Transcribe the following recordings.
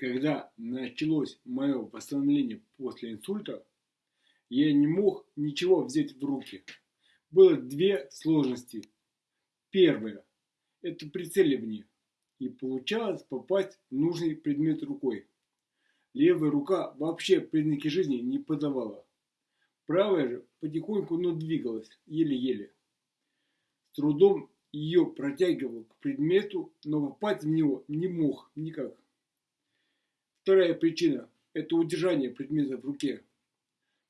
Когда началось мое восстановление после инсульта, я не мог ничего взять в руки. Было две сложности. Первая – это прицеливание. И получалось попасть в нужный предмет рукой. Левая рука вообще признаки жизни не подавала. Правая же потихоньку, но двигалась, еле-еле. С трудом ее протягивал к предмету, но попасть в него не мог никак. Вторая причина – это удержание предмета в руке.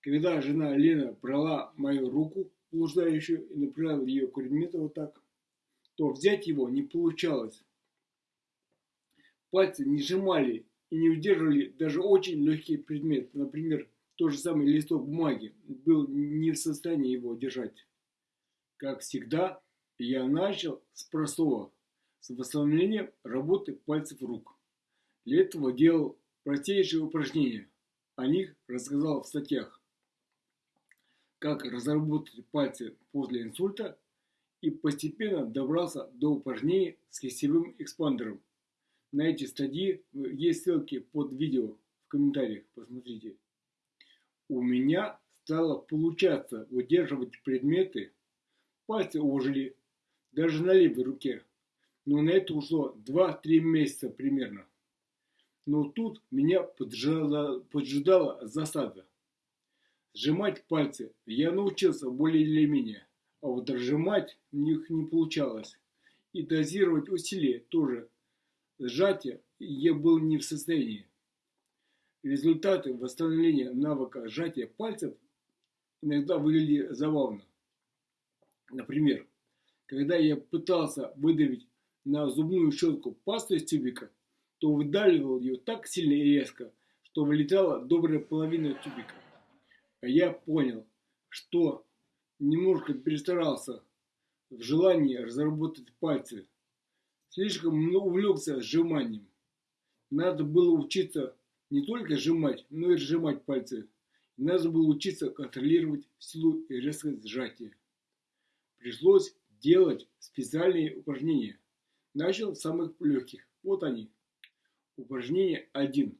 Когда жена Лена брала мою руку, блуждающую, и направила ее к предмету вот так, то взять его не получалось. Пальцы не сжимали и не удерживали даже очень легкий предмет. Например, тот же самый листок бумаги был не в состоянии его держать. Как всегда, я начал с простого, с восстановления работы пальцев рук. Для этого делал простейшие упражнения. О них рассказал в статьях. Как разработать пальцы после инсульта и постепенно добрался до упражнений с кистевым экспандером. На эти стадии есть ссылки под видео в комментариях, посмотрите. У меня стало получаться удерживать предметы, пальцы ожили, даже на левой руке. Но на это ушло 2-3 месяца примерно. Но тут меня поджидала, поджидала засада. Сжимать пальцы я научился более или менее, а вот разжимать в них не получалось. И дозировать усилия тоже. Сжатия я был не в состоянии. Результаты восстановления навыка сжатия пальцев иногда выглядели забавно. Например, когда я пытался выдавить на зубную щетку пасту из тюбика, то выдавливал ее так сильно и резко, что вылетала добрая половина тюбика. А я понял, что немножко перестарался в желании разработать пальцы. Слишком увлекся сжиманием. Надо было учиться не только сжимать, но и сжимать пальцы. Надо было учиться контролировать силу и резкость сжатия. Пришлось делать специальные упражнения. Начал с самых легких. Вот они. Упражнение 1.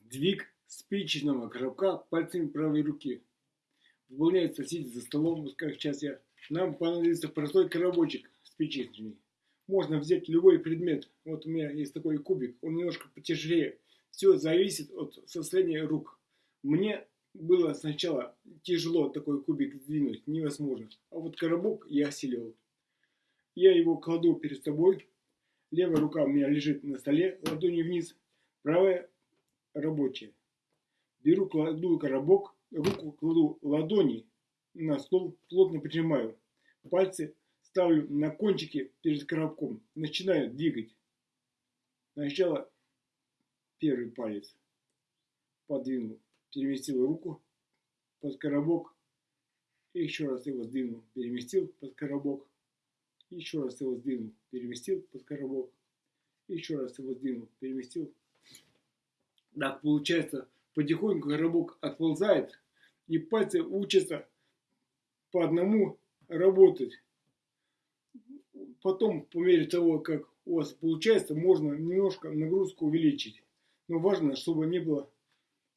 Сдвиг спичечного коробка пальцами правой руки. Выполняется сидя за столом, как сейчас я. Нам понадобится простой коробочек спичечный. Можно взять любой предмет. Вот у меня есть такой кубик, он немножко потяжелее. Все зависит от состояния рук. Мне было сначала тяжело такой кубик сдвинуть, невозможно. А вот коробок я осилил. Я его кладу перед собой, Левая рука у меня лежит на столе, ладони вниз, правая рабочая. Беру, кладу коробок, руку кладу ладони на стол, плотно прижимаю. Пальцы ставлю на кончики перед коробком, начинаю двигать. Сначала первый палец подвинул, переместил руку под коробок, и еще раз его сдвинул, переместил под коробок, еще раз его сдвинул, переместил под коробок, еще раз его сдвинул, переместил. Так получается, потихоньку коробок отползает, и пальцы учатся по одному работать. Потом, по мере того, как у вас получается, можно немножко нагрузку увеличить. Но важно, чтобы не было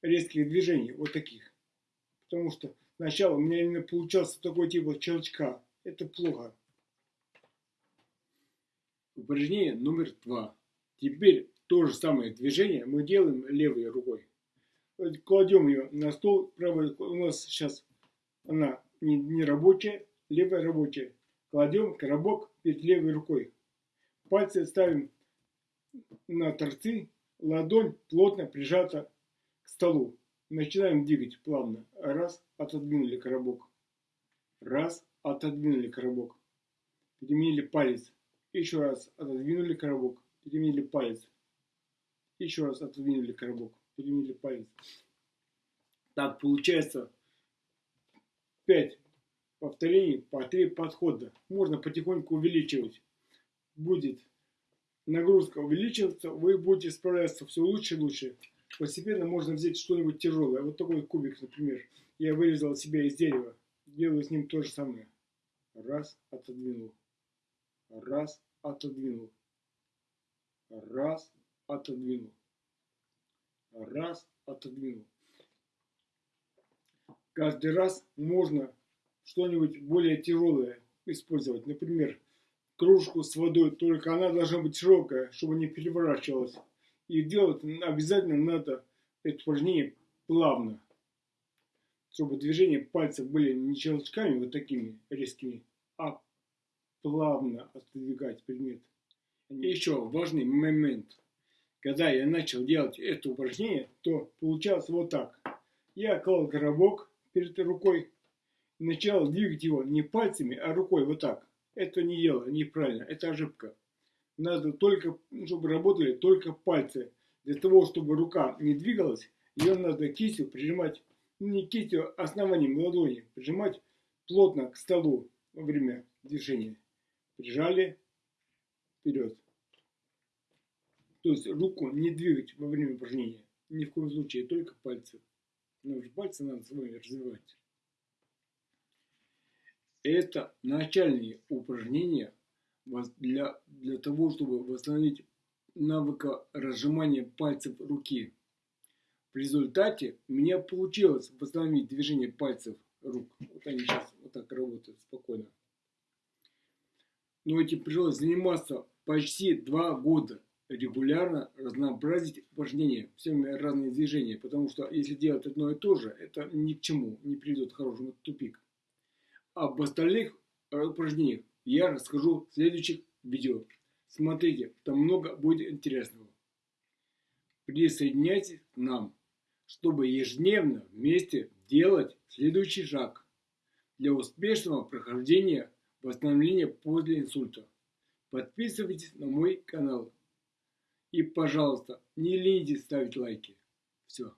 резких движений, вот таких. Потому что сначала у меня именно получался такой тип щелчка. Это плохо. Упражнение номер два. Теперь то же самое движение мы делаем левой рукой. Кладем ее на стол, правой у нас сейчас она не, не рабочая, левая рабочая. Кладем коробок перед левой рукой. Пальцы ставим на торцы, ладонь плотно прижата к столу. Начинаем двигать плавно. Раз, отодвинули коробок. Раз, отодвинули коробок. Переменили палец. Еще раз отодвинули коробок, переменили палец. Еще раз отодвинули коробок, переменили палец. Так получается 5 повторений по 3 подхода. Можно потихоньку увеличивать. Будет нагрузка увеличиваться, вы будете справляться все лучше и лучше. Постепенно можно взять что-нибудь тяжелое. Вот такой кубик, например. Я вырезал себя из дерева. Делаю с ним то же самое. Раз, отодвинул. Раз, отодвинул. Раз, отодвинул. раз, отодвинул. Каждый раз можно что-нибудь более тяжелое использовать. Например, кружку с водой, только она должна быть широкая, чтобы не переворачивалась. И делать обязательно надо это упражнение плавно, чтобы движения пальцев были не щелчками вот такими резкими, плавно отодвигать предмет. И еще важный момент. Когда я начал делать это упражнение, то получалось вот так. Я клал коробок перед рукой, начал двигать его не пальцами, а рукой вот так. Это не дело, неправильно, это ошибка. Надо только, чтобы работали только пальцы. Для того, чтобы рука не двигалась, ее надо кистью прижимать, не кистью, а основанием ладони, прижимать плотно к столу во время движения. Прижали вперед. То есть руку не двигать во время упражнения. Ни в коем случае, только пальцы. Но пальцы надо с вами развивать. Это начальные упражнения для, для того, чтобы восстановить навыка разжимания пальцев руки. В результате у меня получилось восстановить движение пальцев рук. Вот они сейчас вот так работают спокойно. Но этим пришлось заниматься почти два года. Регулярно разнообразить упражнения, все разные движения. Потому что если делать одно и то же, это ни к чему не приведет к хорошему тупик. Об остальных упражнениях я расскажу в следующих видео. Смотрите, там много будет интересного. Присоединяйтесь к нам, чтобы ежедневно вместе делать следующий шаг для успешного прохождения восстановления после инсульта. Подписывайтесь на мой канал. И, пожалуйста, не ленитесь ставить лайки. Все.